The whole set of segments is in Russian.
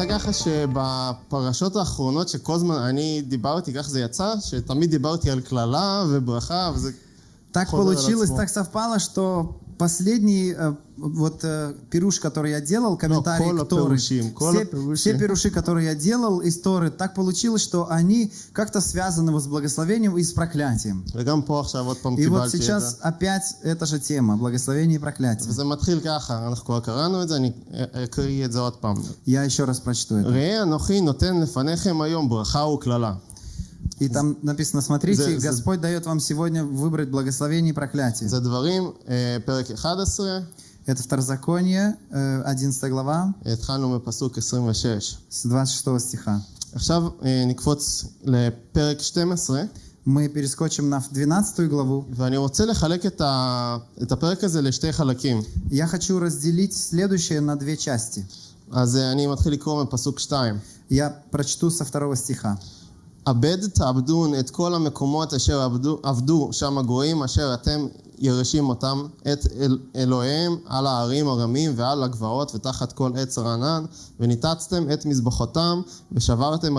יצא ככה שבפרשות האחרונות שכל הזמן אני דיברתי, ככה זה יצא, שתמיד דיברתי על קללה וברכה, וזה Так חוזר על получилось, עצמו. так совпало, что Последний э, вот э, пируш, который я делал, комментарии, no, к Торы. Перушим, все, перушим. все пируши, которые я делал из Торы, так получилось, что они как-то связаны с благословением и с проклятием. И вот сейчас это. опять эта же тема, благословение и проклятие. Я еще раз прочту это. И там написано, смотрите, За- за- Господь дает вам сегодня выбрать благословение и проклятие. זה דברים, אה, פרק 11, Это Второзаконие, э, 11 глава, התחלנו מפסוק 26. с 26 стиха. עכשיו אה, נקפוץ לפרק 12, Мы перескочим на 12 главу. ואני רוצה לחלק את, ה, את הפרק הזה לשתי חלקים. Я хочу разделить следующее на две части. אז אה, אני מתחיל לקרוא מפסוק 2. Я прочту со второго стиха. אבד תעבדון את כל המקומות אשר עבדו, עבדו שם הגויים אשר אתם ירשים אותם את אל, אלוהיהם על הערים הרמים ועל הגבעות ותחת כל עץ רענן וניתצתם את מזבחותם ושברתם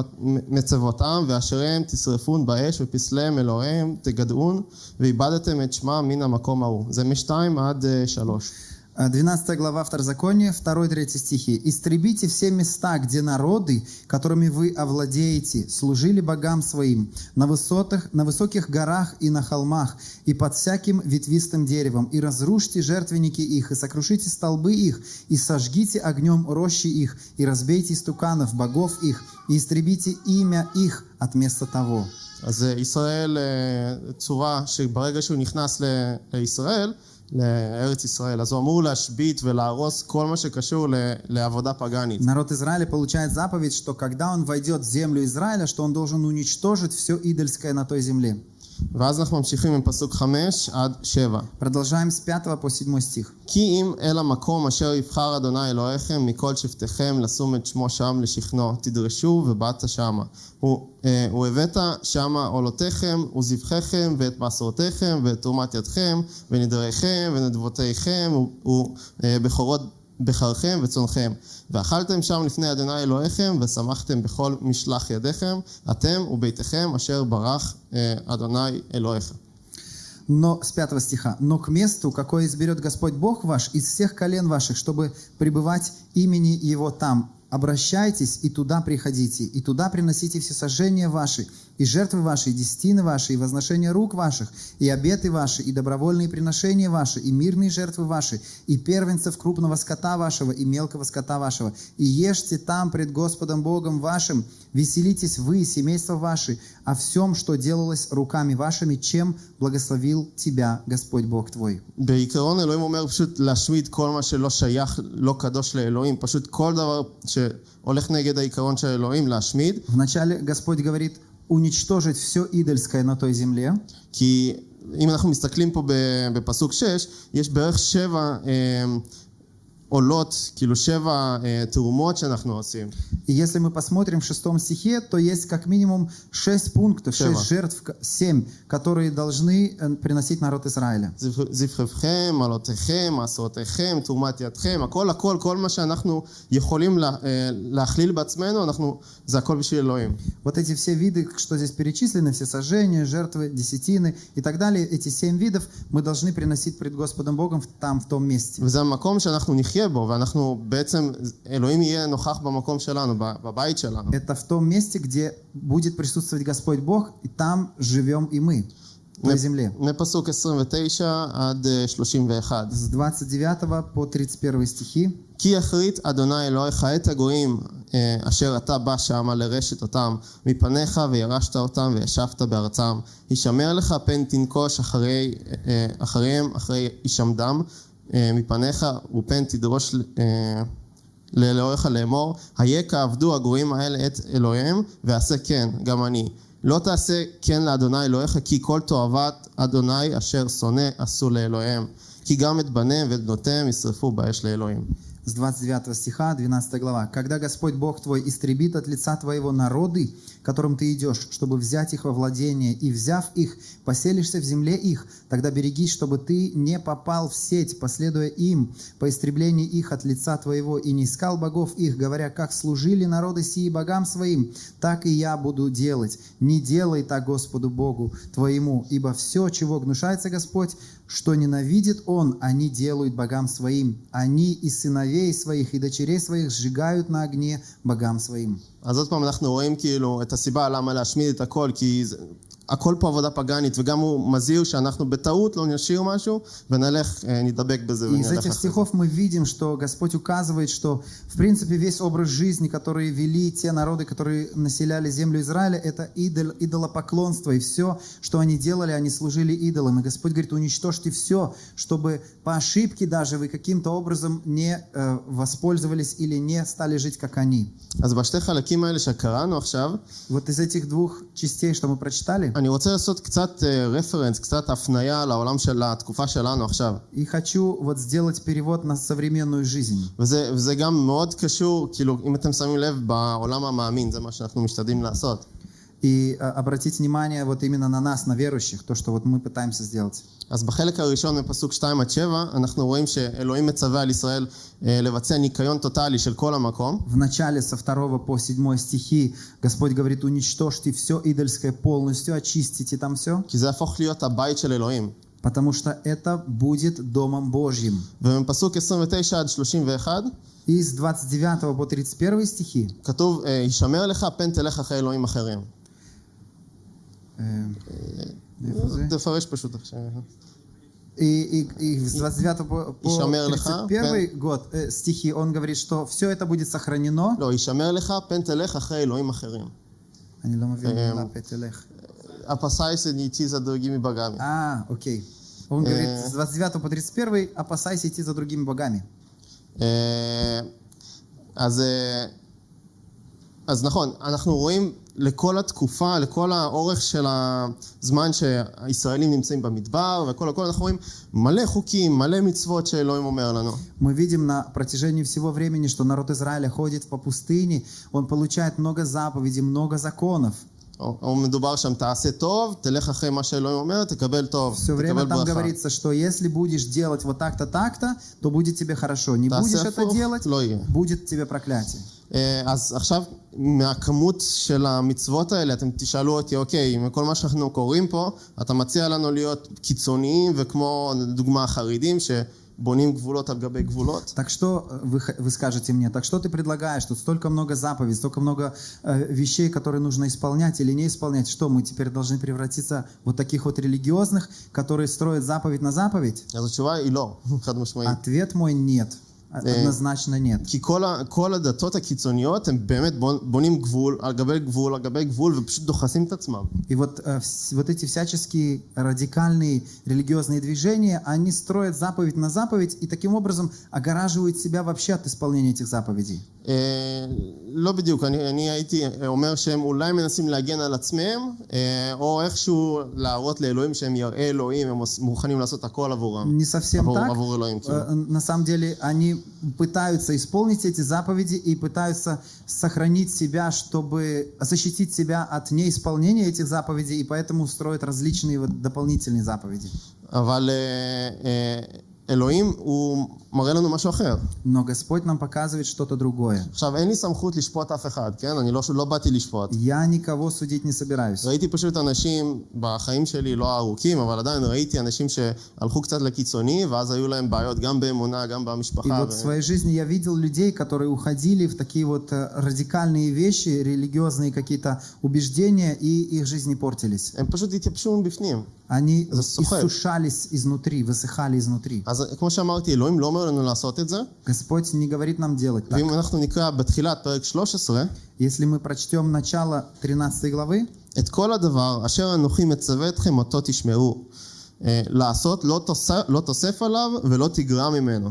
מצבותם ואשריהם תשרפון באש ופסליהם אלוהיהם תגדעון ואיבדתם את שמם מן המקום ההוא. זה משתיים עד אה, שלוש. Э, 12 глава Второзакония, 2-3 стихи. «Истребите все места, где народы, которыми вы овладеете, служили богам своим, на, высотах, на высоких горах и на холмах, и под всяким ветвистым деревом, и разрушьте жертвенники их, и сокрушите столбы их, и сожгите огнем рощи их, и разбейте истуканов богов их, и истребите имя их от места того». אז אה, ישראל, אה, צורה שברגע שהוא נכנס ל- לישראל, לארץ ישראל, אז הוא אמור להשבית ולהרוס כל מה שקשור ל- לעבודה פגאנית. Народ Израиля получает заповедь, что когда он войдет в землю Израиля, что он должен уничтожить все идольское на той земле. ואז אנחנו ממשיכים עם פסוק 5 עד 7. Продолжаем с 5 по 7 стих. כי אם אל המקום אשר יבחר אדוני אלוהיכם מכל שבטיכם לשום את שמו שם לשכנו, תדרשו ובאת שמה. הוא, אה, והבאת שמה עולותיכם וזבחיכם ואת מסורתיכם ואת תרומת ידכם ונדריכם ונדבותיכם ובכורות בחרכם וצונכם. ואכלתם שם לפני אדוני אלוהיכם ושמחתם בכל משלח ידיכם, אתם וביתכם אשר ברך אה, אדוני אלוהיכם. Но, с 5 стиха. «Но к месту, какое изберет Господь Бог ваш из всех колен ваших, чтобы пребывать имени Его там, обращайтесь и туда приходите, и туда приносите все сожжения ваши, и жертвы ваши, и десятины ваши, и возношения рук ваших, и обеты ваши, и добровольные приношения ваши, и мирные жертвы ваши, и первенцев крупного скота вашего, и мелкого скота вашего, и ешьте там пред Господом Богом вашим, веселитесь вы и семейства ваши о всем, что делалось руками вашими, чем благословил тебя Господь Бог твой». בעיקרון אלוהים אומר פשוט להשמיד כל מה שלא שייך, לא קדוש לאלוהים, פשוט כל דבר שהולך נגד העיקרון של אלוהים להשמיד, Вначале Господь говорит уничтожить все идольское на той земле, כי אם אנחנו מסתכלים פה ב- בפסוק 6, יש בערך שבע И если мы посмотрим в шестом стихе, то есть как минимум шесть пунктов, Шева. шесть жертв, к- семь, которые должны אה, приносить народ Израиля. זבח- זבחיכם, עלותיכם, מעשרותיכם, תרומת ידכם, הכל הכל, כל מה שאנחנו יכולים לה, אה, להכליל בעצמנו, אנחנו, זה הכל בשביל אלוהים. Вот эти все виды, что здесь перечислены, все сожжения, жертвы, десятины и так далее, эти семь видов мы должны приносить пред Господом Богом в- там, в том месте. וזה המקום שאנחנו נחיה בו, ואנחנו בעצם, אלוהים יהיה נוכח במקום שלנו, ב- בבית שלנו. Это в том месте, где будет присутствовать Господь Бог, и там живем и мы, на земле. מפסוק 29 עד אה, 31. С 29 по 31 стихи. כי יחריט אדוני אלוהיך את הגויים אה, אשר אתה בא שמה לרשת אותם מפניך וירשת אותם וישבת בארצם. הישמר לך פן תנקוש אחרי, אה, אחריהם אחרי הישמדם אה, מפניך ופן תדרוש אה, לאלוהיך לאמור היה כעבדו הגויים האלה את אלוהיהם ועשה כן גם אני. לא תעשה כן לאדוני אלוהיך כי כל תועבת אדוני אשר שונא עשו לאלוהיהם. כי גם את בניהם ואת בנותיהם ישרפו באש לאלוהים. с 29 стиха, 12 глава. «Когда Господь Бог твой истребит от лица твоего народы, которым ты идешь, чтобы взять их во владение, и, взяв их, поселишься в земле их, тогда берегись, чтобы ты не попал в сеть, последуя им, по истреблении их от лица твоего, и не искал богов их, говоря, как служили народы сии богам своим, так и я буду делать. Не делай так Господу Богу твоему, ибо все, чего гнушается Господь, что ненавидит Он, они делают богам своим. Они и сыновей своих, и дочерей своих сжигают на огне богам своим. אז עוד פעם אנחנו רואים כאילו את הסיבה למה להשמיד את הכל, כי זה, הכל פה עבודה פגאנית, וגם הוא מזהיר שאנחנו בטעות לא נשאיר משהו, ונלך, אה, נדבק בזה И из ונלך этих אחרי זה. стихов мы видим, что Господь указывает, что в принципе весь образ жизни, который вели те народы, которые населяли землю Израиля, это идол, идолопоклонство. И все, что они делали, они служили идолам. И Господь говорит, уничтожьте все, чтобы по ошибке даже вы каким-то образом не э, воспользовались или не стали жить, как они. אז בשתי חלקים האלה שקראנו עכשיו, Вот из этих двух частей, что мы прочитали, אני רוצה לעשות קצת רפרנס, קצת הפנייה לעולם של התקופה שלנו עכשיו. и хочу вот сделать перевод на современную жизнь. וזה, וזה גם מאוד קשור, כאילו, אם אתם שמים לב, בעולם המאמין, זה מה שאנחנו משתדלים לעשות. И э, обратить внимание вот именно на нас, на верующих, то, что вот мы пытаемся сделать. אז בחלק הראשון בפסוק 2 עד 7, אנחנו רואים שאלוהים מצווה על ישראל אה, לבצע ניקיון טוטאלי של כל המקום, В начале со 2 по 7 стихи Господь говорит, уничтожьте все идольское полностью, очистите там все, כי זה יהפוך להיות הבית של אלוהים. потому что это будет Домом Божьим. ומפסוק 29 עד 31, И с 29 по 31 стихи כתוב, אה, הישמר לך, פן תלך אחרי אלוהים אחרים. э, איפה זה? תפרש פשוט עכשיו. И, и- и с 29 по, по «Ишамер леха, 31 год э, стихи он говорит, что все это будет сохранено. לא, הישמר לך, פן תלך אחרי אלוהים אחרים. אני לא מבין Эм, מילה פתלך. הפסייס ניצי זה דרגים מבגמי. А, окей. Он говорит Э. с 29 по 31 опасайся идти за другими богами. אה, אז, אה, אז נכון, אנחנו רואים לכל התקופה, לכל האורך של הזמן שהישראלים נמצאים במדבר, וכל הכל, אנחנו רואים מלא חוקים, מלא מצוות שאלוהים אומר לנו. Мы видим на протяжении всего времени, что народ Израиля ходит по пустыне, он получает много заповедей, много законов. או, או מדובר שם, תעשה טוב, תלך אחרי מה שאלוהים אומר, תקבל טוב, Все время תקבל там ברכה. говорится, что если будешь делать вот так-то, так-то, то будет тебе хорошо. Не будешь תעשה это הפוך, делать, לא יהיה. будет тебе проклятие. אה, אז עכשיו, מהכמות של המצוות האלה, אתם תשאלו אותי, אוקיי, מכל מה שאנחנו קוראים פה, אתה מציע לנו להיות קיצוניים, וכמו, לדוגמה, החרדים, שבונים Так что э, вы, вы скажете мне, так что ты предлагаешь? Тут столько много заповедей, столько много э, вещей, которые нужно исполнять или не исполнять. Что, мы теперь должны превратиться в вот таких вот религиозных, которые строят заповедь на заповедь? Ответ мой нет. Однозначно нет. כי כל, ה, כל הדתות הקיצוניות, הם באמת בונ- בונים גבול על גבי גבול על גבי גבול, ופשוט דוחסים את עצמם. И вот, э, вс- вот эти всяческие радикальные религиозные движения, они строят заповедь на заповедь и таким образом огораживают себя вообще от исполнения этих заповедей. אה, לא בדיוק, אני, אני הייתי אומר שהם אולי מנסים להגן על עצמם, אה, או איכשהו להראות לאלוהים שהם יראי אלוהים, הם עוש- מוכנים לעשות הכל עבורם. Не совсем עבור, так. עבור אלוהים, כאילו. Э, На самом деле они пытаются исполнить эти заповеди и пытаются сохранить себя, чтобы защитить себя от неисполнения этих заповедей, и поэтому строят различные вот дополнительные заповеди. אבל אה, אה, אלוהים הוא מראה לנו משהו אחר. Но Господь нам показывает что-то другое. עכשיו, אין לי סמכות לשפוט אף אחד, כן? אני לא, לא באתי לשפוט. Я никого судить не собираюсь. ראיתי פשוט אנשים בחיים שלי, לא הארוכים, אבל עדיין ראיתי אנשים שהלכו קצת לקיצוני, ואז היו להם בעיות גם באמונה, גם И במשפחה. вот в своей жизни я видел людей, которые уходили в такие вот э, радикальные вещи, религиозные какие-то убеждения, и их жизни портились. הם פשוט התייבשו מבפנים. Они Это сухое. иссушались изнутри, высыхали изнутри. אז כמו שאמרתי, אלוהים לא אומר לנו לעשות את זה, Господь не говорит нам делать так. ואם אנחנו נקרא בתחילת פרק 13, Если мы прочтем начало 13 главы, את כל הדבר אשר אנוכי מצווה אתכם אותו תשמרו. אה, לעשות לא תוסף, לא תוסף עליו ולא תגרע ממנו.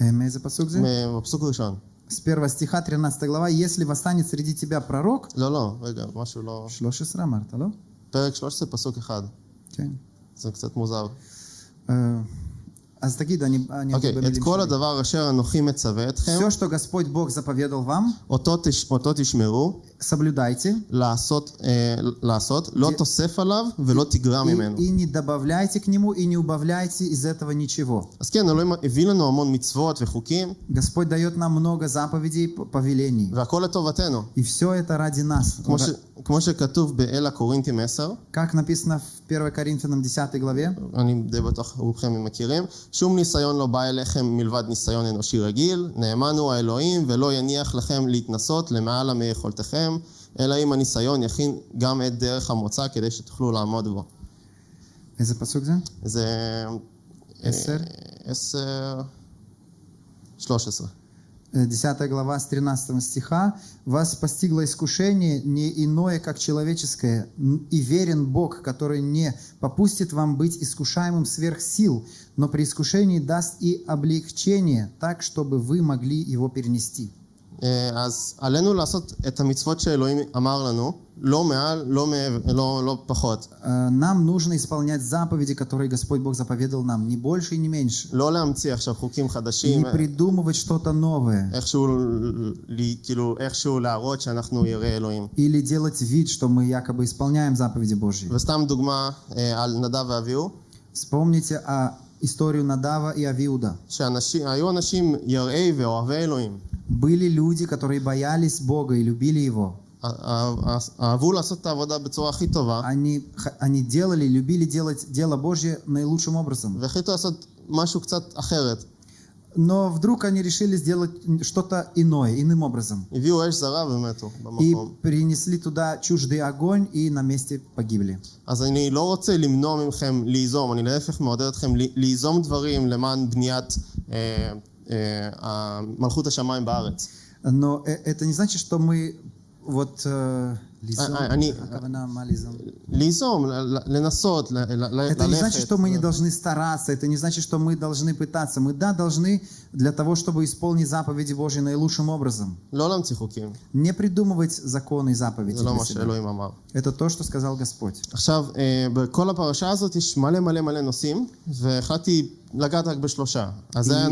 э, מאיזה פסוק זה? מ- בפסוק הראשון. С первого стиха, 13 глава. «Если восстанет среди тебя пророк...» לא, לא, רגע, משהו לא... 13 אמרת, לא? פרק 13, פסוק אחד. כן. זה קצת מוזר. Э, אז תגיד, אני... אני אוקיי, אגיד את במילים כל שלי. הדבר אשר אנוכי מצווה אתכם, Все, что Господь Бог заповедал вам, אותו, תש, אותו תשמרו, соблюдайте לעשות, אה, לעשות, לא תוסף עליו ולא תגרע ממנו. и, и не добавляйте к нему, и не убавляйте из этого ничего. אז כן, אלוהים הביא לנו המון מצוות וחוקים, Господь дает нам много заповедей, п- повелений. והכל לטובתנו. И все это ради нас. כמו, ש, כמו שכתוב באל הקורינתים 10, Как написано в 1 Коринфянам 10 главе, אני די בטוח רובכם מכירים, שום ניסיון לא בא אליכם מלבד ניסיון אנושי רגיל, נאמן הוא האלוהים ולא יניח לכם להתנסות למעלה מיכולתכם, אלא אם הניסיון יכין גם את דרך המוצא כדי שתוכלו לעמוד בו. איזה פסוק זה? זה... עשר? אה, עשר... שלוש עשרה. Э, 10 глава с 13 стиха. «Вас постигло искушение не иное, как человеческое, н- и верен Бог, который не попустит вам быть искушаемым сверх сил, но при искушении даст и облегчение, так, чтобы вы могли его перенести». אה, אז עלינו לעשות את המצוות שאלוהים אמר לנו, לא מעל, לא, מעבר, לא, לא פחות. Э, Нам нужно исполнять заповеди, которые Господь Бог заповедал нам, не больше и не меньше. לא להמציא עכשיו חוקים חדשים, Не придумывать что-то новое. איכשהו, לי- כאילו, איכשהו להראות שאנחנו יראי אלוהים. Или делать вид, что мы якобы исполняем заповеди Божьи. וסתם דוגמה אה, על נדב ואביהו, Вспомните о историю Надава и Авиуда. Были люди, которые боялись Бога и любили Его. Они, они делали, любили делать дело Божье наилучшим образом. Но вдруг они решили сделать что-то иное, иным образом. הביאו אש זרה ומתו И במקום. принесли туда чуждый огонь и на месте погибли. אז אני לא רוצה למנוע מכם ליזום, אני להפך מעודד אתכם ל- ליזום דברים למען בניית אה, אה, מלכות השמיים בארץ. Но э- это не значит, что мы вот... э, лизом, А- а- они- הכוונה, מה лизом? ליזום, ל- ל- לנסות, ל- ל- Это не значит, ללכת. что мы не должны стараться, это не значит, что мы должны пытаться. Мы, да, должны для того, чтобы исполнить заповеди Божьи наилучшим образом. לא להמציא חוקים, Не придумывать законы и заповеди זה לא для מה себя. שאלוהים אמר. Это то, что сказал Господь. עכשיו, אה, בכל הפרשה הזאת יש מלא מלא מלא נושאים, והחלטתי לגעת רק בשלושה. אז זה היה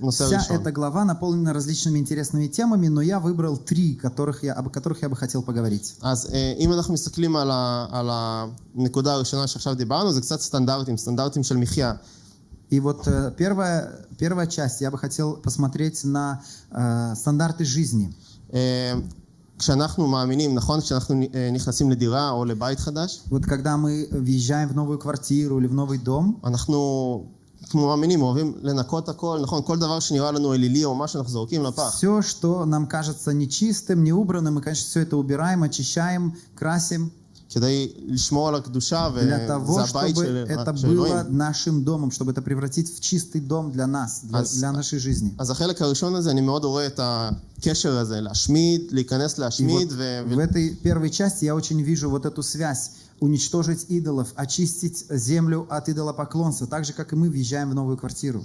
נושא Вся ראשון. эта глава наполнена различными интересными темами, но я выбрал три, которых я, об которых я бы хотел поговорить. אז אה, אם אנחנו מסתכלים על, ה, על הנקודה הראשונה שעכשיו דיברנו, זה קצת סטנדרטים, סטנדרטים של מחיה. И вот э, первая, первая часть, я бы хотел посмотреть на э, стандарты жизни. אה, כשאנחנו מאמינים, נכון? כשאנחנו אה, נכנסים לדירה או לבית חדש, Вот когда мы въезжаем в новую квартиру или в новый дом, אנחנו כמו מאמינים אוהבים לנקות הכל, נכון? כל דבר שנראה לנו אלילי או משהו אנחנו זורקים לפח. все, что нам кажется нечистым, неубранным, мы, конечно, все это убираем, очищаем, красим, כדי לשמור על הקדושה, для וזה того, הבית чтобы של, это של было אלוהים. нашим домом, чтобы это превратить в чистый дом для нас, для, אז- для нашей жизни. אז החלק הראשון הזה, אני מאוד רואה את הקשר הזה, להשמיד, להיכנס И вот להשמיד, ו... в этой первой части я очень вижу вот эту связь. уничтожить идолов, очистить землю от идолопоклонства, так же, как и мы въезжаем в новую квартиру.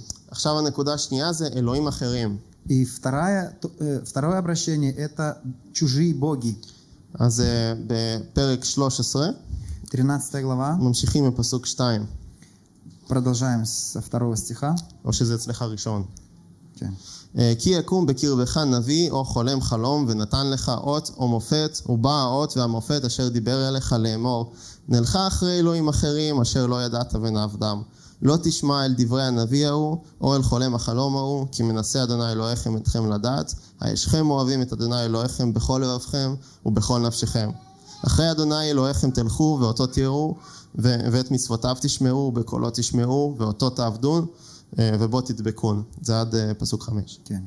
И второе, э, второе обращение – это чужие боги. 13 глава. Продолжаем со второго стиха. Okay. אה, כי יקום בקרבך נביא או חולם חלום ונתן לך אות או מופת ובא האות והמופת אשר דיבר אליך לאמור נלכה אחרי אלוהים אחרים אשר לא ידעת ונעבדם. לא תשמע אל דברי הנביא ההוא או אל חולם החלום ההוא כי מנסה אדוני אלוהיכם אתכם לדעת. הישכם אוהבים את אדוני אלוהיכם בכל לבבכם ובכל נפשכם. אחרי אדוני אלוהיכם תלכו ואותו תראו ואת מצוותיו תשמעו בקולו תשמעו ואותו תעבדון ובו תדבקון זה עד אה, פסוק חמש Окей.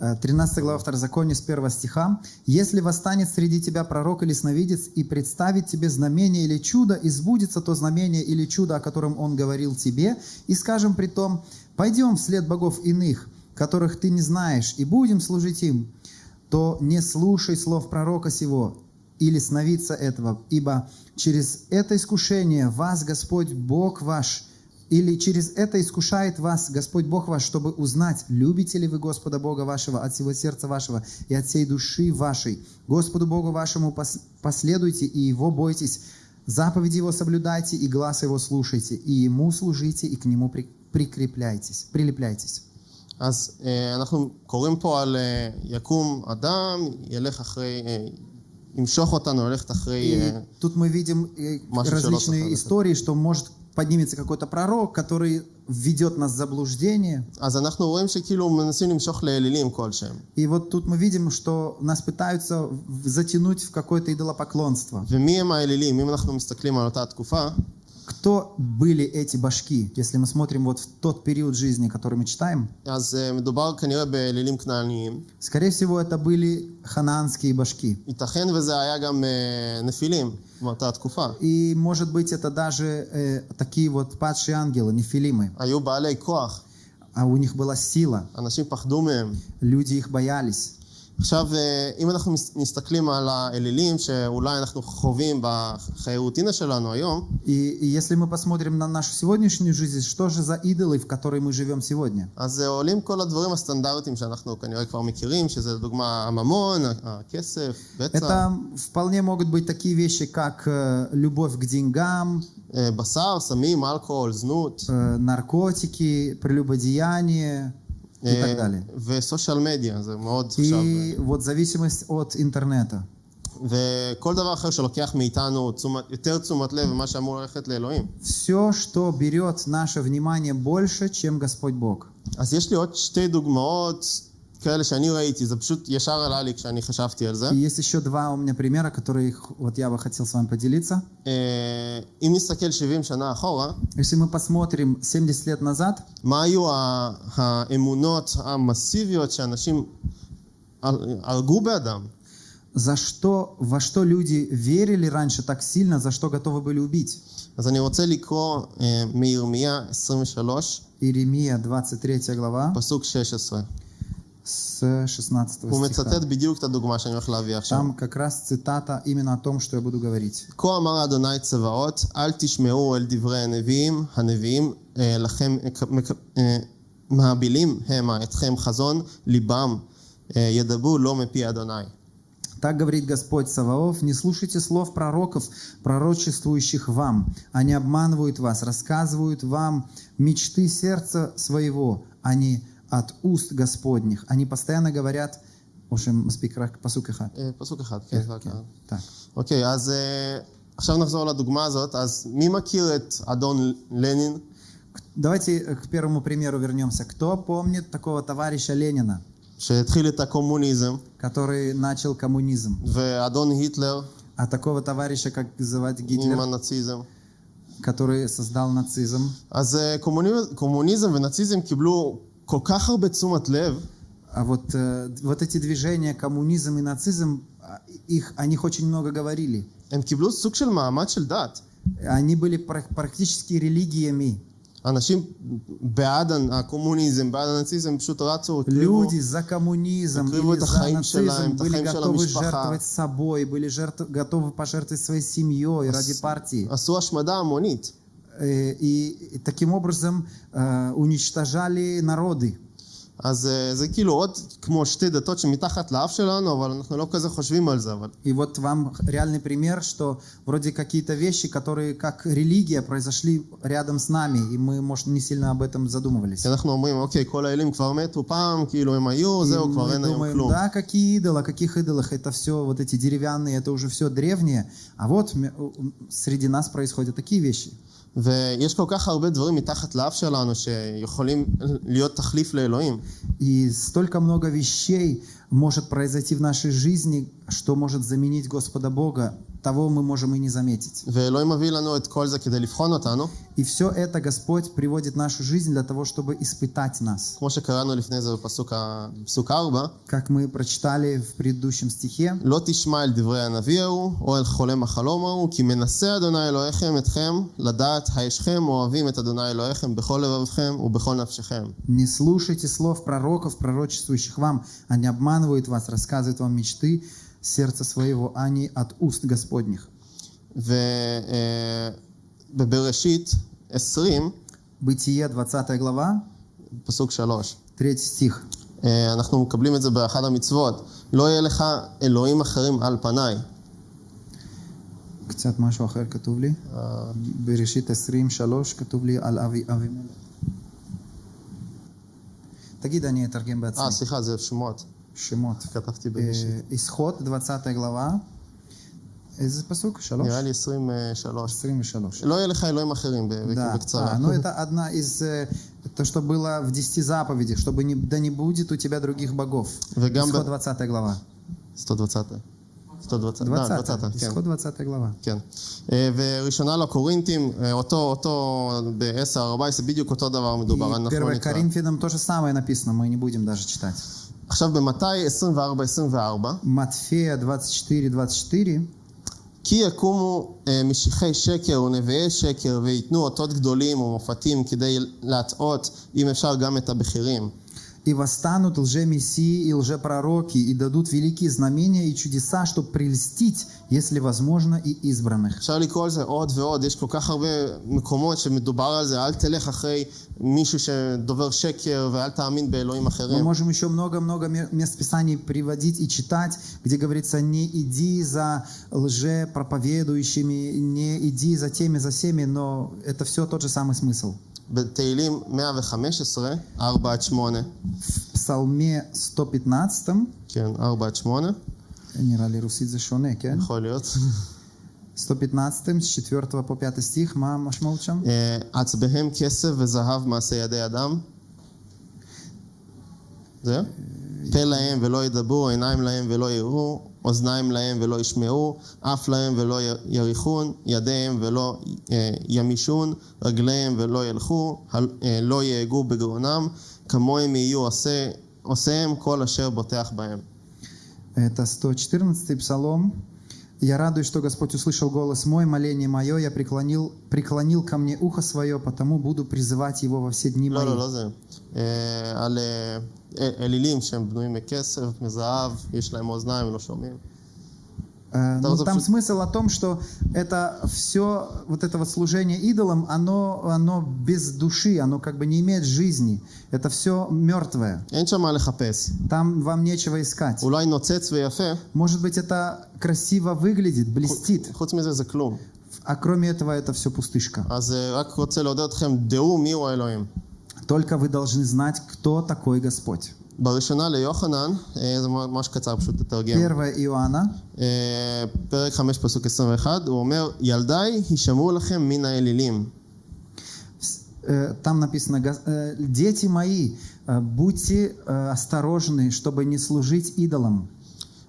Э, 13 глава Второзакония с 1 стиха. «Если восстанет среди тебя пророк или сновидец и представит тебе знамение или чудо, и сбудется то знамение или чудо, о котором он говорил тебе, и скажем при том, пойдем вслед богов иных, которых ты не знаешь, и будем служить им, то не слушай слов пророка сего или сновидца этого, ибо через это искушение вас Господь Бог ваш или через это искушает вас Господь Бог ваш, чтобы узнать, любите ли вы Господа Бога вашего от всего сердца вашего и от всей души вашей. Господу Богу вашему пос- последуйте и Его бойтесь, заповеди Его соблюдайте и глаз Его слушайте, и Ему служите и к Нему при- прикрепляйтесь, прилепляйтесь. אז אה, אנחנו קוראים פה על אה, יקום אדם, ילך אחרי, אה, ימשוך אותנו ללכת אחרי... И אה, тут мы видим э, Маша различные Шелохова, истории, что может поднимется какой-то пророк, который введет нас в заблуждение. И вот тут мы видим, что нас пытаются затянуть в какое-то идолопоклонство. Кто были эти башки, если мы смотрим вот в тот период жизни, который мы читаем? Скорее всего, это были ханаанские башки. И, может быть, это даже э, такие вот падшие ангелы, нефилимы. А у них была сила. Люди их боялись. עכשיו, אה, אם אנחנו מס- מסתכלים על האלילים שאולי אנחנו חווים בחיי רוטינה שלנו היום, И, и если мы посмотрим на нашу сегодняшнюю жизнь, что же за идолы, в которой мы живем сегодня? אז אה, עולים כל הדברים הסטנדרטיים שאנחנו כנראה כבר מכירים, שזה לדוגמה הממון, הכסף, בצע, Это вполне могут быть такие вещи, как э, любовь к деньгам, אה, בשר, סמים, אלכוהול, זנות, э, наркотики, прелюбодеяние и אה, так далее. וסושיאל מדיה, זה מאוד עכשיו... И вот зависимость от интернета. וכל דבר אחר שלוקח מאיתנו תשומת, יותר תשומת לב ממה שאמור ללכת לאלוהים. Все, что берет наше внимание больше, чем Господь Бог. אז יש לי עוד שתי דוגמאות כאלה שאני ראיתי, זה פשוט ישר עלה לי כשאני חשבתי על זה. И есть еще два у меня примера, которые вот я бы хотел с вами поделиться. אה, אם נסתכל 70 שנה אחורה, Если мы посмотрим 70 лет назад, מה היו ה- האמונות המסיביות שאנשים הר- הרגו באדם? за что, во что люди верили раньше так сильно, за что готовы были убить. אז אני רוצה לקרוא אה, מירמיה 23, Иеремия 23 глава פסוק 16. с 16 הוא стиха. מצטט בדיוק את הדוגמה שאני הולך להביא עכשיו. Там как раз цитата именно о том, что я буду говорить. כה אמר אדוני צבאות, אל תשמעו אל דברי הנביאים, הנביאים אה, לכם מק- אה, מהבילים המה אתכם חזון ליבם, אה, ידברו לא מפי אדוני. Так говорит Господь Саваоф, не слушайте слов пророков, пророчествующих вам. Они обманывают вас, рассказывают вам мечты сердца своего, а не от уст Господних. Они постоянно говорят, в общем, מספיק רק פסוק אחד. אה, פסוק אחד, כן, זה רק אחד. Так. אוקיי, אז אה, עכשיו נחזור לדוגמה הזאת. אז מי מכיר את אדון לנין? Давайте к первому примеру вернемся. Кто помнит такого товарища Ленина, שהתחיל את הקומוניזם, который начал коммунизм? ואדון היטלר А такого товарища, как звать עם Гитлер, הנאציזם. который создал нацизм? אז אה, קומוניזם, קומוניזם ונאציזם קיבלו כל כך הרבה תשומת לב, А вот, э, вот эти движения, коммунизм и нацизм, а, их, о них очень много говорили. הם קיבלו סוג של מעמד של דת. Они были пра- практически религиями. אנשים בעד הקומוניזם, בעד הנאציזם, פשוט רצו, הקריבו, Люди за коммунизм הקריבו или את за החיים שלהם, нацизм את были החיים של готовы המשפחה. жертвовать собой, были жертв- готовы пожертвовать своей семьей ради партии. עשו השמדה המונית. Э, И, и таким образом э, уничтожали народы. אז אה, זה כאילו עוד כמו שתי דתות שמתחת לאף שלנו, אבל אנחנו לא כזה חושבים על זה. אבל И вот вам реальный пример, что вроде какие-то вещи, которые как религия произошли рядом с нами, и мы, может, не сильно об этом задумывались. כי אנחנו אומרים, אוקיי, כל האלים כבר מתו פעם, כאילו הם היו, И זהו, כבר мы אין היום думаем, כלום. да, какие идолы, о каких идолах, это все, вот эти деревянные, это уже все древнее. А вот м- м- среди нас происходят такие вещи. ויש כל כך הרבה דברים מתחת לאף שלנו שיכולים להיות תחליף לאלוהים. И столько много вещей может произойти в нашей жизни, что может заменить Господа Бога, того мы можем и не заметить. И все это Господь приводит в нашу жизнь для того, чтобы испытать нас. Как мы прочитали в предыдущем стихе. Не слушайте слов пророков, пророчествующих вам, а они обманывают вас, рассказывают вам мечты сердца своего, а не от уст Господних. ובבראשית 20, Бытие, 20 глава, פסוק 3, 3 стих. אה, אנחנו מקבלים את זה באחד המצוות, לא יהיה לך אלוהים אחרים על פניי. קצת משהו אחר כתוב לי. אה, בראשית 23 כתוב לי על אבי אבימלך. תגיד, אני אתרגם בעצמי. אה, סליחה, זה שמות. שמות. כתבתי Э, בראשית. Исход, 20 глава, איזה пасук? Шалош? נראה לי 23. 23. לא יהיה לך אלוהים אחרים, ב- Да, בקצרה. а, ну это одна из, э, то, что было в 10 заповедях, чтобы не, да не будет у тебя других богов. וגם Исход ב- 20 глава. 120. 120. 20, да, 20, כן. исход 20 глава. כן. אה, וראשונה לקורינתים, אה, אותו, אותו ב-10-14, בדיוק אותו דבר מדובר, И אנחנו 1 נקרא. Коринфянам то же самое написано, мы не будем даже читать. עכשיו במתי 24-24, Матфея 24-24. כי יקומו אה, משיחי שקר ונביאי שקר וייתנו אותות גדולים ומופתים כדי להטעות, אם אפשר, גם את הבכירים. И восстанут лжемессии и лжепророки, и дадут великие знамения и чудеса, чтобы прельстить, если возможно, и избранных. אפשר לקרוא על זה עוד ועוד, יש כל כך הרבה מקומות שמדובר על זה, אל תלך אחרי מישהו שדובר שקר ואל תאמין באלוהים Мы אחרים. можем еще много-много ме- мест Писаний приводить и читать, где говорится, не иди за лжепроповедующими, не иди за теми, за всеми, но это все тот же самый смысл. בתהילים 115, 4 עד 8, В Псалме 115, כן, 4 עד 8, נראה לי רוסית זה שונה, כן? יכול להיות. 115, с 4 по 5 стих, מה המשמעות שם? אה, עצביהם כסף וזהב מעשה ידי אדם. זהו? פה להם ולא ידברו, עיניים להם ולא יראו, אוזניים להם ולא ישמעו, אף להם ולא י- יריחון, ידיהם ולא אה, ימישון, רגליהם ולא ילכו, הל- אה, לא יהגו בגרונם, כמוהם יהיו עושה, עושיהם כל אשר בוטח בהם. Это 114-й псалом. «Я радуюсь, что Господь услышал голос мой, моление мое, я преклонил, преклонил ко мне ухо свое, потому буду призывать его во все дни мои». לא, לא, לא זה. על אלילים שהם בנויים מכסף, מזהב, יש להם Э, ну, там смысл о том, что это все, вот это вот служение идолам, оно, оно без души, оно как бы не имеет жизни. Это все мертвое. Там вам нечего искать. Может быть, это красиво выглядит, блестит. А кроме этого, это все пустышка. Только вы должны знать, кто такой Господь. בראשונה ליוחנן, אה, זה ממש קצר פשוט לתרגם. 1 Иоанна, אה, פרק 5 פסוק 21, הוא אומר, ילדיי הישמעו לכם מן האלילים. э, там написано, «Гос- э, дети мои, э, будьте э, осторожны, чтобы не служить идолам.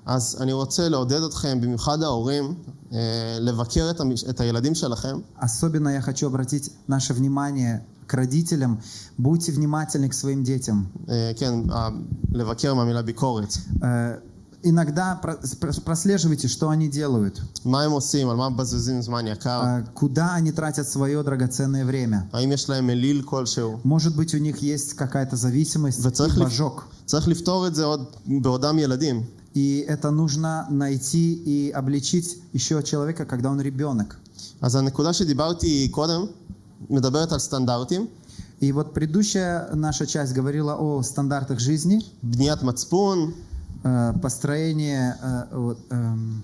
אז אני רוצה לעודד אתכם, במיוחד ההורים, אה, לבקר את, המש... את הילדים שלכם, Особенно я хочу обратить наше внимание к родителям. Будьте внимательны к своим детям. אה, כן, אה, לבקר מהמילה ביקורת. Э, Иногда про- про- прослеживайте, что они делают, מה הם עושים, על מה מבזבזים זמן יקר, э, куда они тратят свое драгоценное время. האם יש להם אליל כלשהו. Может быть, у них есть какая-то зависимость וצריך и לפ- божок. צריך לפתור את זה עוד בעודם ילדים. И это нужно найти и обличить еще человека, когда он ребенок. אז הנקודה שדיברתי קודם מדברת על סטנדרטים, И вот предыдущая наша часть говорила о стандартах жизни, בניית מצפון, э, построение, э, вот, эм,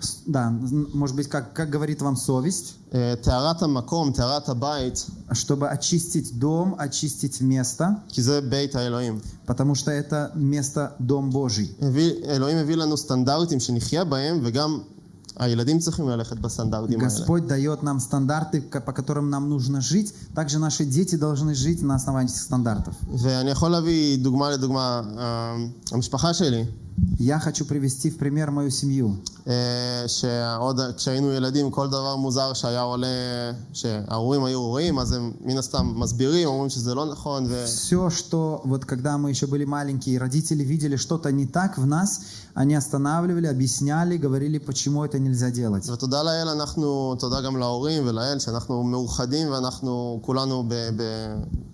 с- да, н- может быть, как, как говорит вам совесть, אה, טהרת המקום, טהרת הבית, чтобы очистить дом, очистить место, כי זה בית האלוהים. потому что это место Дом Божий. הביא, אלוהים הביא לנו סטנדרטים שנחיה בהם, וגם Господь дает нам стандарты, по которым нам нужно жить. Также наши дети должны жить на основании этих стандартов. ואני יכול להביא דוגמה לדוגמה, אה, המשפחה שלי, Я хочу привести в пример мою семью. אה, שעוד כשהיינו ילדים כל דבר מוזר שהיה עולה, שההורים היו רואים, אז הם מן הסתם מסבירים, אומרים שזה לא נכון, ו... Все, что вот когда мы еще были маленькие, родители видели что-то не так в нас, они останавливали, объясняли, говорили, почему это нельзя делать. ותודה לאל, אנחנו, תודה גם להורים ולאל, שאנחנו מאוחדים ואנחנו כולנו ב, ב, מסורים לאדון ובאמונה.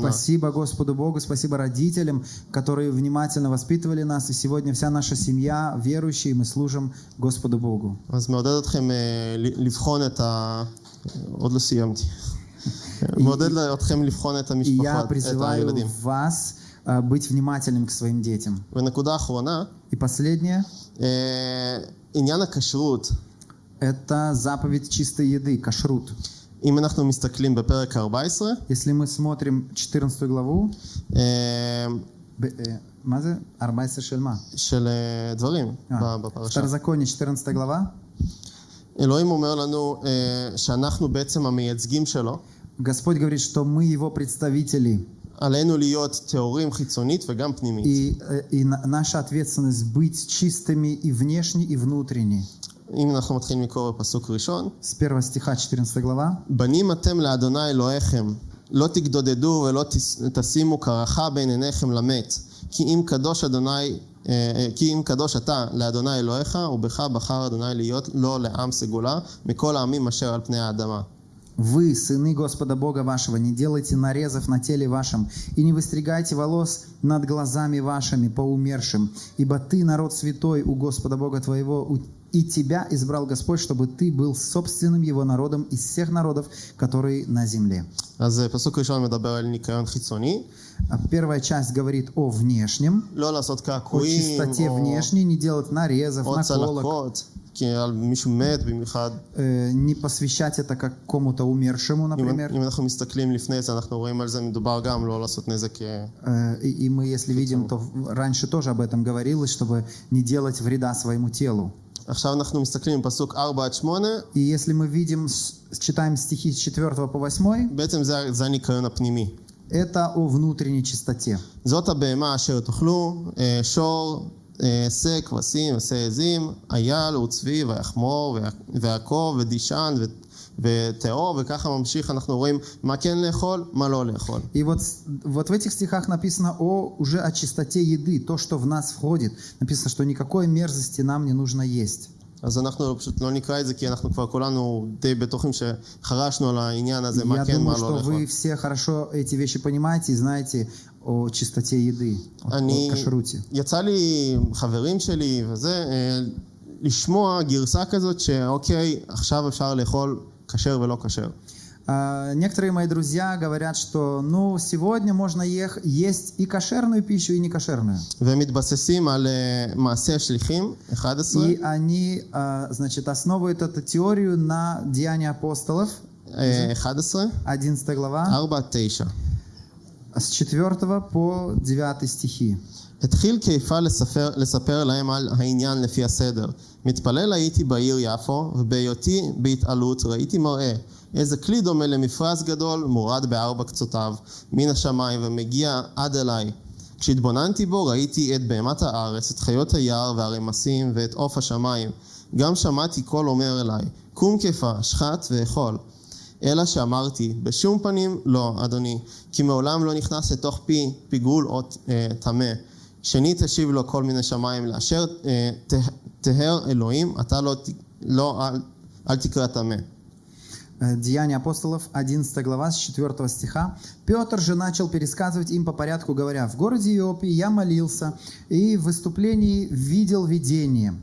Спасибо Господу Богу, спасибо родителям, которые внимательно воспитывали нас, и сегодня вся наша семья верующие, мы служим Господу Богу. И я призываю вас э, быть внимательным к своим детям. И последнее. Это заповедь чистой еды, кашрут. אם אנחנו מסתכלים בפרק 14, Если мы смотрим 14 главу, אה, б- э, מה זה? 14 של מה? של אה, דברים אה, ב- בפרשה. Второзаконие, 14 глава. אלוהים אומר לנו אה, שאנחנו בעצם המייצגים שלו. Господь говорит, что мы Его представители, עלינו להיות טהורים חיצונית וגם פנימית. и, э, и на- наша ответственность быть чистыми и внешне, и внутренне. אם אנחנו מתחילים לקרוא בפסוק ראשון, С 1 стиха 14 глава. בנים אתם לאדוני אלוהיכם, לא תגדודדו ולא תס- תשימו קרחה בין עיניכם למת, כי אם קדוש אדוני, אה, אה, כי אם קדוש אתה לאדוני אלוהיך, ובך בחר אדוני להיות לו לעם סגולה, מכל העמים אשר על פני האדמה. Вы, сыны Господа Бога вашего, не делайте нарезов на теле вашем, и не выстригайте волос над глазами вашими по умершим, ибо ты народ святой у Господа Бога твоего, у- И тебя избрал Господь, чтобы ты был собственным его народом из всех народов, которые на земле. А первая часть говорит о внешнем, о чистоте внешней, не делать нарезов, наколок. Э, не посвящать это какому-то умершему, например. Э, и мы, если видим, то раньше тоже об этом говорилось, чтобы не делать вреда своему телу. עכשיו אנחנו מסתכלים בפסוק 4 עד 8, И если мы видим, с- читаем стихи с 4 по 8, בעצם זה, זה הניקיון הפנימי. это о внутренней чистоте. זאת הבהמה אשר תאכלו, אה, שור, אה, שא, כבשים ושא עזים, אייל וצבי ויחמור ויה- ועקוב ודישן ו- ותאו, וככה ממשיך, אנחנו רואים מה כן לאכול, מה לא לאכול. И вот, с- вот в этих стихах написано о, уже о чистоте еды, то, что в нас входит. Написано, что никакой мерзости нам не нужно есть. אז אנחנו פשוט לא נקרא את זה, כי אנחנו כבר כולנו די בטוחים שחרשנו על העניין הזה, מה Я כן, מה думаю, לא что לאכול. вы все хорошо эти вещи понимаете и знаете о чистоте еды, о, о אני, кашруте. יצא לי חברים שלי וזה, אה, לשמוע גרסה כזאת שאוקיי, עכשיו אפשר לאכול кашер вело кашер. А, некоторые мои друзья говорят, что ну, сегодня можно ех- есть и кошерную пищу, и не кошерную. И они, а, значит, основывают эту теорию на Деянии апостолов. 11, 11 глава. 4, 9. С 4 по 9 стихи. התחיל כיפה לספר, לספר להם על העניין לפי הסדר. מתפלל הייתי בעיר יפו, ובהיותי בהתעלות ראיתי מראה. איזה כלי דומה למפרש גדול, מורד בארבע קצותיו, מן השמיים, ומגיע עד אליי. כשהתבוננתי בו ראיתי את בהמת הארץ, את חיות היער והרמסים, ואת עוף השמיים. גם שמעתי קול אומר אליי, קום כיפה, שחט ואכול. אלא שאמרתי, בשום פנים לא, אדוני, כי מעולם לא נכנס לתוך פי פיגול או אה, טמא. שנית השיב לו כל מיני שמיים, לאשר אה, תה- תהר אלוהים, אתה לא, ת- לא אל, אל תקרא טמא. Э, Деяния апостолов, 11 глава, с 4 стиха. Петр же начал пересказывать им по порядку, говоря, «В городе Иопии я молился, и в выступлении видел видение.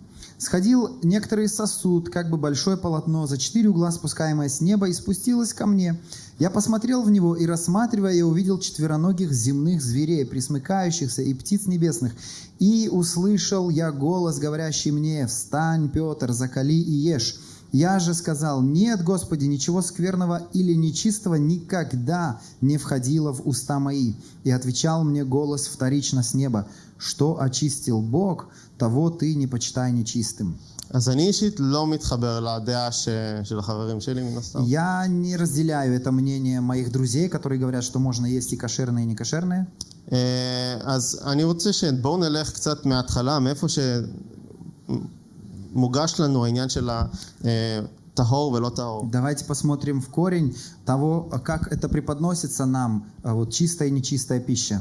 Сходил некоторый сосуд, как бы большое полотно, за четыре угла спускаемое с неба, и спустилось ко мне. Я посмотрел в него, и, рассматривая, я увидел четвероногих земных зверей, присмыкающихся, и птиц небесных. И услышал я голос, говорящий мне, «Встань, Петр, закали и ешь». Я же сказал, нет, Господи, ничего скверного или нечистого никогда не входило в уста мои. И отвечал мне голос вторично с неба, что очистил Бог, того ты не почитай нечистым. אז אני אישית לא מתחבר לדעה ש... של החברים שלי מן הסתם. Я не разделяю это мнение моих друзей, которые говорят, что можно есть и кошерное, и не кошерное. אה, אז אני רוצה שבואו נלך קצת מההתחלה, מאיפה שמוגש לנו העניין של הטהור ולא טהור. Давайте посмотрим в корень того, как это преподносится нам, а, вот чистая и нечистая пища.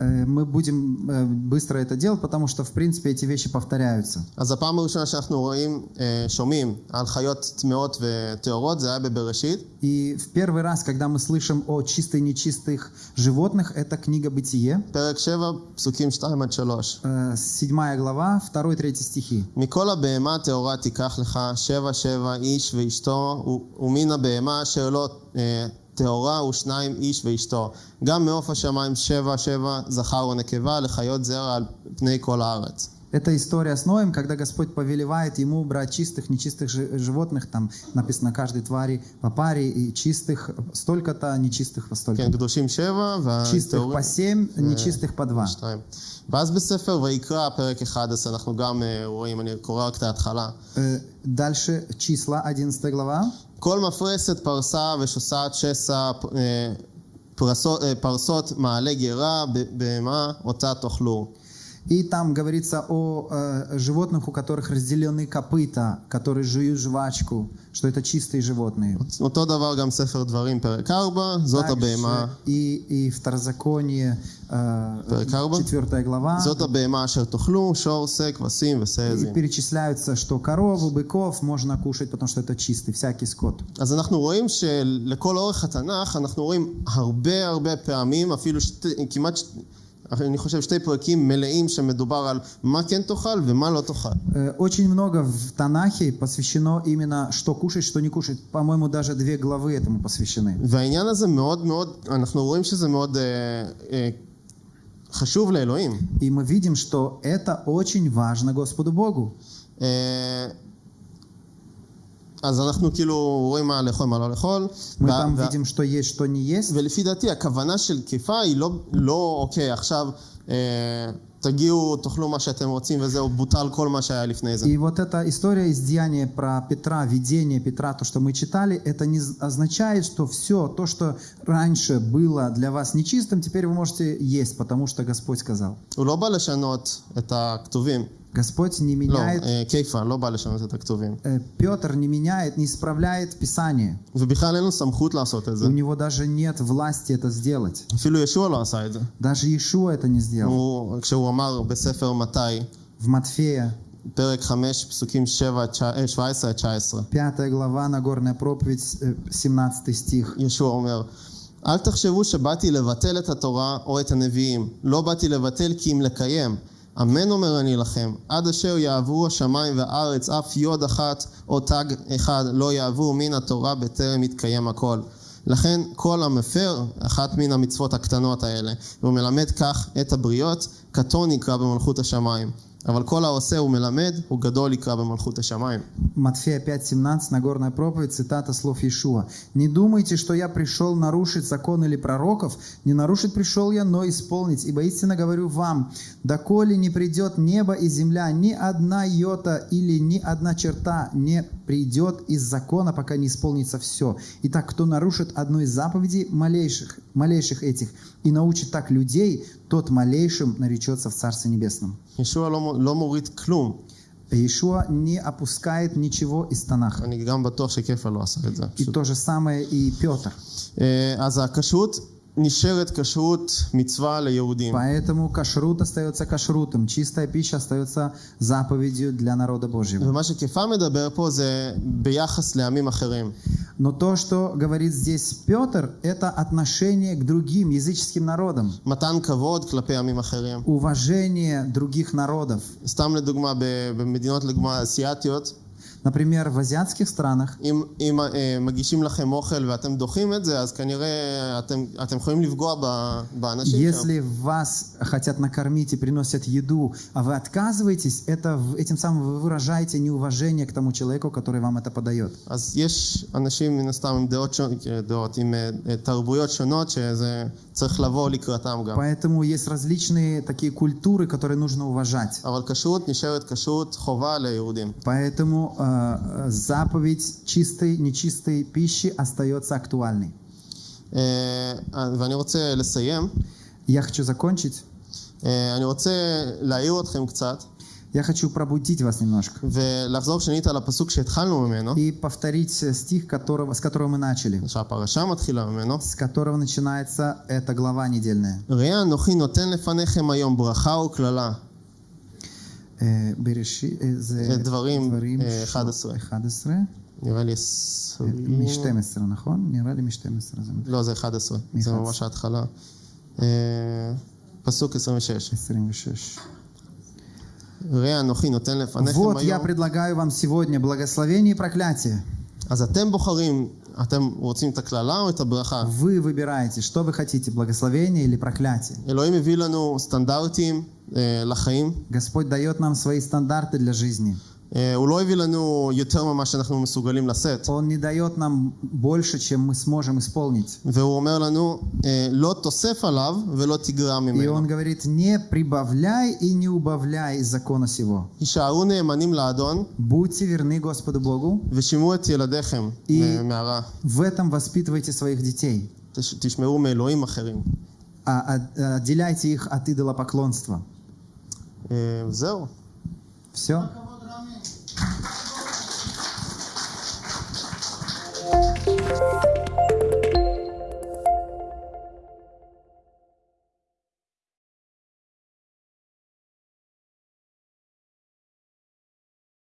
Э, мы будем э, быстро это делать, потому что, в принципе, эти вещи повторяются. И в первый раз, когда мы слышим о чистой и нечистых животных, это книга Бытие. Э, седьмая глава, 2-3 стихи. מכל הבהמה הטהורה תיקח לך שבע שבע איש ואשתו, ומן הבהמה אשר לא אה, טהורה ושניים איש ואשתו. גם מעוף השמיים שבע שבע זכר ונקבה לחיות זרע על פני כל הארץ. Это история с Ноем, когда Господь повелевает ему брать чистых, нечистых жи- животных, там написано каждой твари по паре, и чистых столько-то, нечистых по столько. כן, קדושים שבע, Чистых והטהורים по семь, нечистых по два. שתיים. ואז בספר ויקרא, פרק 11, אנחנו גם אה, רואים, אני קורא רק את ההתחלה. Э, Дальше числа, 11 глава. כל מפרסת פרסה ושוסעת שסע, אה, פרסות, אה, פרסות מעלה גרה, ב- בהמה אותה תאכלו. И там говорится о э, животных, у которых разделены копыта, которые жуют жвачку, что это чистые животные. אותו דבר גם ספר דברים, פרק 4, זאת Также הבהמה, и, и второзаконие, э, פרק 4, четвертая глава, זאת הבהמה אשר תאכלו, שור, שא, כבשים и וסעזים. перечисляются, что корову, быков можно кушать, потому что это чистый, всякий скот. אז אנחנו רואים שלכל אורך התנ"ך, אנחנו רואים הרבה הרבה פעמים, אפילו שתי, כמעט, ש- אני חושב שתי פרקים מלאים שמדובר על מה כן תאכל ומה לא תאכל. Э, Очень много в Танахе посвящено именно что кушать, что не кушать. По-моему, даже две главы этому посвящены. והעניין הזה מאוד מאוד, אנחנו רואים שזה מאוד אה, אה, חשוב לאלוהים. И мы видим, что это очень важно Господу Богу. אה, אז אנחנו כאילו רואים מה לאכול, מה לא לאכול. Мы וה- там וה- видим, что есть, что не есть. ולפי דעתי הכוונה של תקיפה היא לא, לא אוקיי, עכשיו אה, תגיעו, תאכלו מה שאתם רוצים וזהו, בוטל כל מה שהיה לפני זה. И вот эта история из Деяния про Петра, видение Петра, то, что мы читали, это не з- означает, что все то, что раньше было для вас нечистым, теперь вы можете есть, потому что Господь сказал. הוא לא בא לשנות את הכתובים. Господь не לא, меняет, אה, כיפה, לא בא לשנות את הכתובים. э, Петр не меняет, не исправляет Писание. ובכלל אין לו סמכות לעשות את זה. У него даже нет власти это сделать. אפילו ישוע לא עשה את זה. Даже Иешуа это не сделал. הוא, כשהוא אמר בספר מתי, В Матфея, פרק 5, פסוקים 7, 17 עד 19, 5 глава, Нагорная проповедь, э, 17 стих. ישוע אומר, אל תחשבו שבאתי לבטל את התורה או את הנביאים. לא באתי לבטל כי אם לקיים. אמן אומר אני לכם, עד אשר יעברו השמיים והארץ, אף יוד אחת או תג אחד לא יעברו מן התורה בטרם יתקיים הכל. לכן כל המפר אחת מן המצוות הקטנות האלה, והוא מלמד כך את הבריות, קטון יקרא במלכות השמיים. אבל כל העושה ומלמד, הוא גדול יקרא במלכות השמיים. Матфея 5.17, Нагорная проповедь, цитата слов Иешуа. «Не думайте, что я пришел нарушить закон или пророков. Не нарушить пришел я, но исполнить. Ибо истинно говорю вам, доколе не придет небо и земля, ни одна йота или ни одна черта не придет из закона, пока не исполнится все. Итак, кто нарушит одну из заповедей малейших, малейших этих и научит так людей, тот малейшим наречется в Царстве Небесном». ישוע לא, מו- לא מוריד כלום. Иешуа не опускает ничего из Танаха. אני גם בטוח שכיפה לא עשה את זה. И то же самое и Петр. אה, אז הכשרות נשארת כשרות מצווה ליהודים. Поэтому кашрут остается кашрутом, чистая пища остается заповедью для народа Божьего. ומה שכיפה מדבר פה זה ביחס לעמים אחרים. Но то, что говорит здесь Петр, это отношение к другим языческим народам, מתן כבוד כלפי עמים אחרים. уважение других народов. סתם לדוגמה, ב- במדינות לדוגמה אסיאתיות, Например, в азиатских странах, אם, אם אה, מגישים לכם אוכל ואתם דוחים את זה, אז כנראה אתם, אתם יכולים לפגוע ב, באנשים שם. если вас хотят накормить и приносят еду, а вы отказываетесь, это, в- этим самым вы выражаете неуважение к тому человеку, который вам это подает. אז יש אנשים מן הסתם עם דעות, שונות, דעות עם אה, אה, תרבויות שונות, שזה צריך לבוא לקראתם גם. Поэтому есть различные такие культуры, которые нужно уважать. אבל כשרות נשארת כשרות חובה ליהודים. Поэтому э, э, заповедь чистой, нечистой пищи остается актуальной. אה, ואני רוצה לסיים. Я хочу закончить. אה, אני רוצה להעיר אתכם קצת, Я хочу пробудить вас немножко ולחזור שנית על הפסוק שהתחלנו ממנו, и повторить э, стих, которого, с которого мы начали, שהפרשה מתחילה ממנו. с которого начинается эта глава недельная. ראה אנוכי נותן לפניכם היום ברכה וקללה. Э, Береши- э, זה אה, דברים, דברים אה, ש- 11. 11. נראה לי אה, עשרים... מ-12, נכון? נראה לי מ-12. זה לא, זה 11. זה 11. ממש ההתחלה. אה, פסוק 26. 26. ראה אנוכי נותן לפניכם Вот я היום. предлагаю вам сегодня благословение и проклятие. אז אתם בוחרים אתם רוצים את הקללה או את הברכה? Вы выбираете, что вы хотите, благословение или проклятие. אלוהים הביא לנו סטנדרטים אה, לחיים. Господь дает нам свои стандарты для жизни. אה, הוא לא הביא לנו יותר ממה שאנחנו מסוגלים לשאת. Он не дает нам больше, чем мы сможем исполнить. והוא אומר לנו, אה, לא תוסף עליו ולא תגרע И ממנו. он говорит, не прибавляй и не убавляй из закона сего. הישארו נאמנים לאדון Будьте верны Господу Богу, ושמעו את ילדיכם И- אה, מהרע. в этом воспитывайте своих детей. תש- תשמעו מאלוהים אחרים. А- а- Отделяйте их от идолопоклонства. אה, זהו. Все? Música